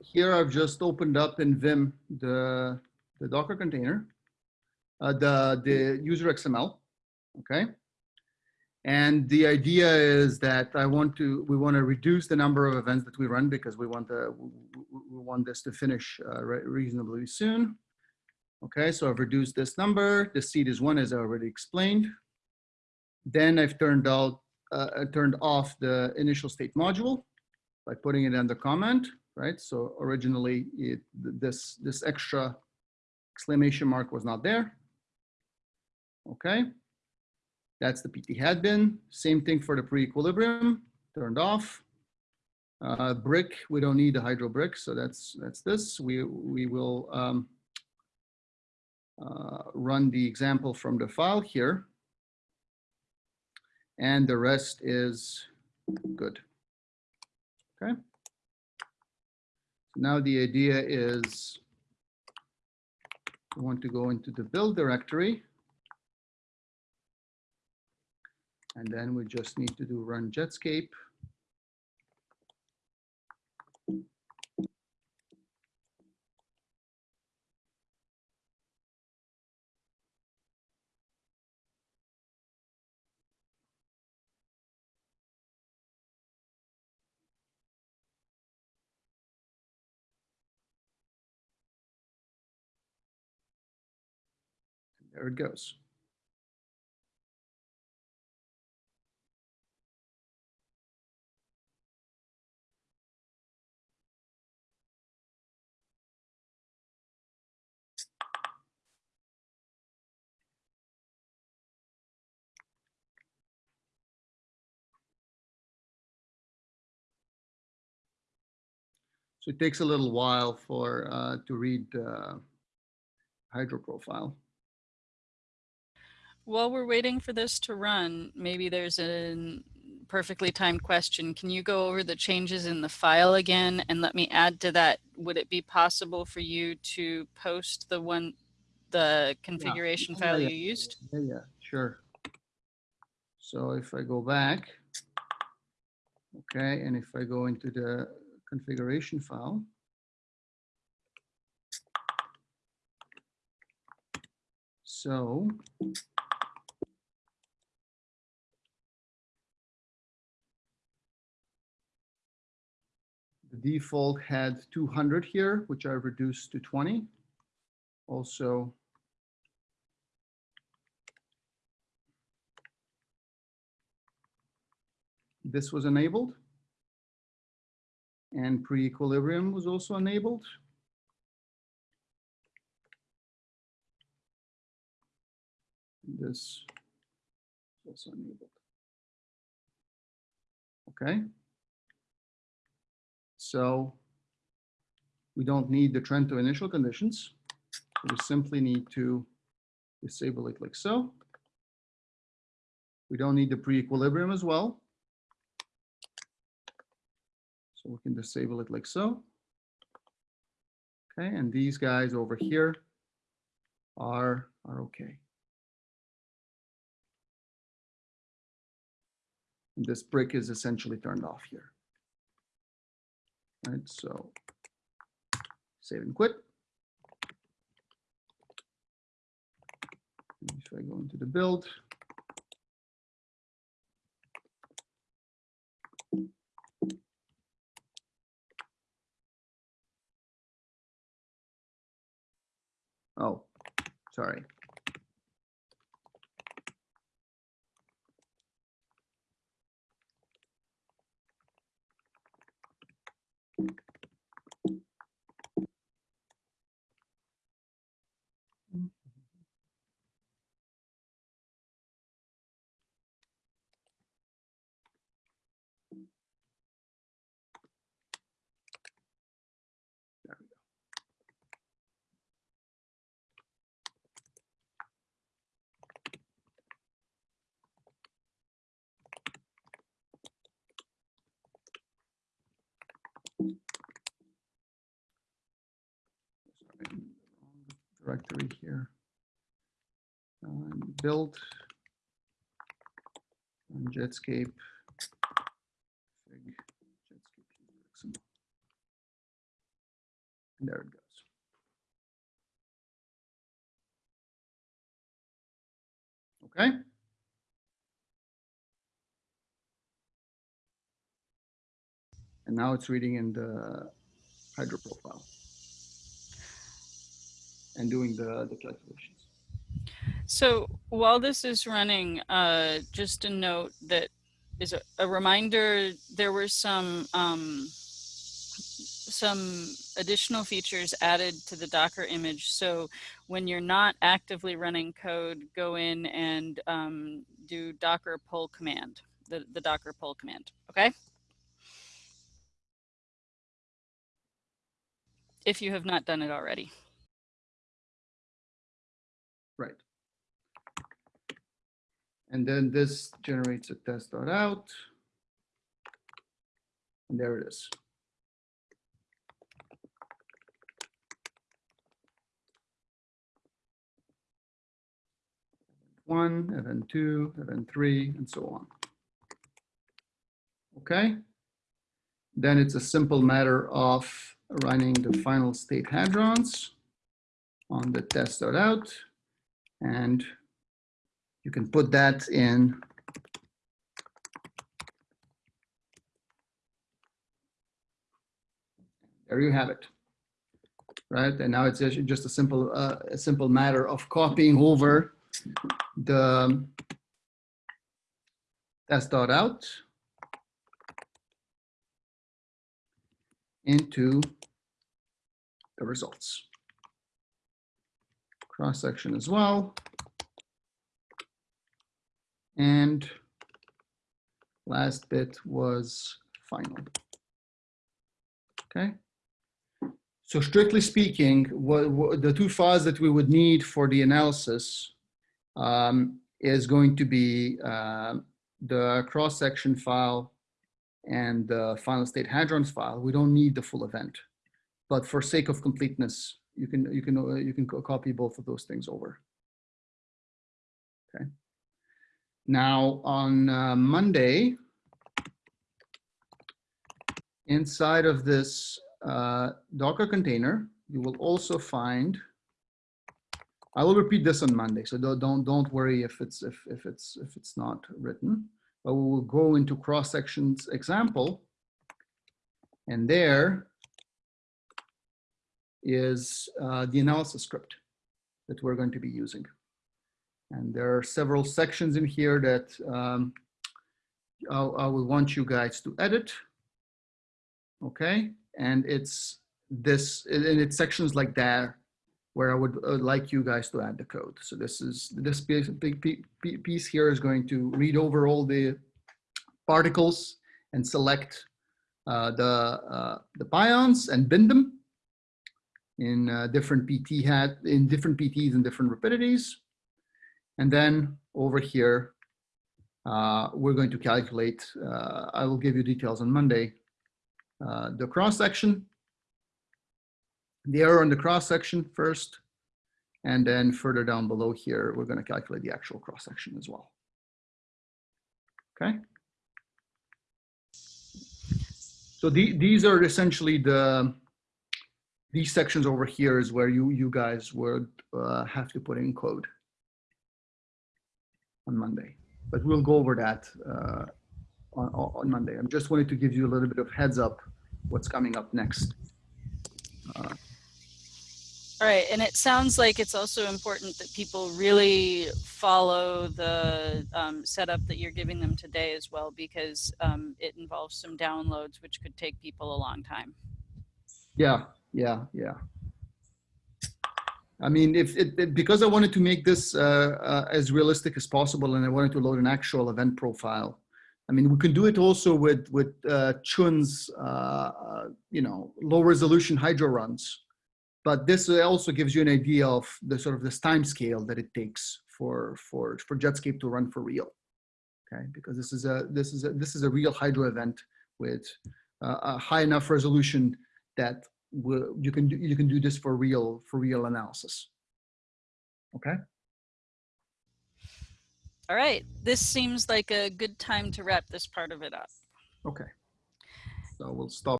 here I've just opened up in Vim the, the Docker container, uh, the, the user XML, okay? And the idea is that I want to, we want to reduce the number of events that we run because we want the, we want this to finish uh, reasonably soon. Okay, so I've reduced this number. The seed is one, as I already explained. Then I've turned out, uh, turned off the initial state module by putting it under comment, right? So originally it, this, this extra exclamation mark was not there. Okay, that's the PT hat bin. Same thing for the pre-equilibrium, turned off. Uh, brick, we don't need the hydro brick, so that's that's this. We we will um, uh, run the example from the file here, and the rest is good. Okay. Now the idea is we want to go into the build directory. And then we just need to do run Jetscape. There it goes. So it takes a little while for uh, to read uh, hydro profile. While we're waiting for this to run, maybe there's a perfectly timed question. Can you go over the changes in the file again and let me add to that? Would it be possible for you to post the one, the configuration yeah. file yeah, you used? Yeah, yeah, sure. So if I go back, okay, and if I go into the configuration file. So the default had 200 here, which I reduced to 20. Also, this was enabled and pre-equilibrium was also enabled. This is also enabled. Okay. So we don't need the Trento initial conditions. We simply need to disable it like so. We don't need the pre-equilibrium as well. So we can disable it like so. Okay, and these guys over here are, are okay. And this brick is essentially turned off here. Right, so save and quit. If I go into the build, Oh, sorry. Directory here. Um, build on Jetscape. Jetscape And there it goes. Okay. And now it's reading in the hydro profile and doing the, the calculations. So while this is running, uh, just a note that is a, a reminder, there were some, um, some additional features added to the Docker image. So when you're not actively running code, go in and um, do Docker pull command, the, the Docker pull command, okay? If you have not done it already. Right. And then this generates a test dot out. And there it is. One, then two, then three, and so on. Okay. Then it's a simple matter of running the final state hadrons on the test dot out. And you can put that in. There you have it. Right and now it's just a simple uh, a simple matter of copying over the test dot out into the results cross section as well. And last bit was final. Okay. So strictly speaking, what, what the two files that we would need for the analysis um, is going to be uh, the cross-section file and the final state hadrons file. We don't need the full event, but for sake of completeness, you can you can uh, you can copy both of those things over. Okay. Now on uh, Monday, inside of this uh, Docker container, you will also find. I will repeat this on Monday, so don't don't don't worry if it's if if it's if it's not written. But we will go into cross sections example, and there is uh, the analysis script that we're going to be using. And there are several sections in here that um, I, will want you guys to edit. Okay, and it's this, and it's sections like that where I would uh, like you guys to add the code. So this is, this piece, piece here is going to read over all the particles and select uh, the, uh, the pions and bin them in uh, different PT hat in different PTs and different rapidities. And then over here, uh, we're going to calculate, uh, I will give you details on Monday, uh, the cross section, the error in the cross section first, and then further down below here, we're going to calculate the actual cross section as well. Okay. So the, these are essentially the these sections over here is where you you guys would uh, have to put in code on Monday. But we'll go over that uh, on, on Monday. I'm just wanted to give you a little bit of heads up what's coming up next. Uh, All right, and it sounds like it's also important that people really follow the um, setup that you're giving them today as well, because um, it involves some downloads, which could take people a long time. yeah, yeah, yeah. I mean, if it, it- because I wanted to make this uh, uh, as realistic as possible, and I wanted to load an actual event profile. I mean, we can do it also with with uh, Chun's, uh, uh, you know, low resolution hydro runs. But this also gives you an idea of the sort of this time scale that it takes for for for Jetscape to run for real. Okay, because this is a this is a this is a real hydro event with uh, a high enough resolution that you can do you can do this for real for real analysis. Okay. All right, this seems like a good time to wrap this part of it up. Okay. So we'll stop.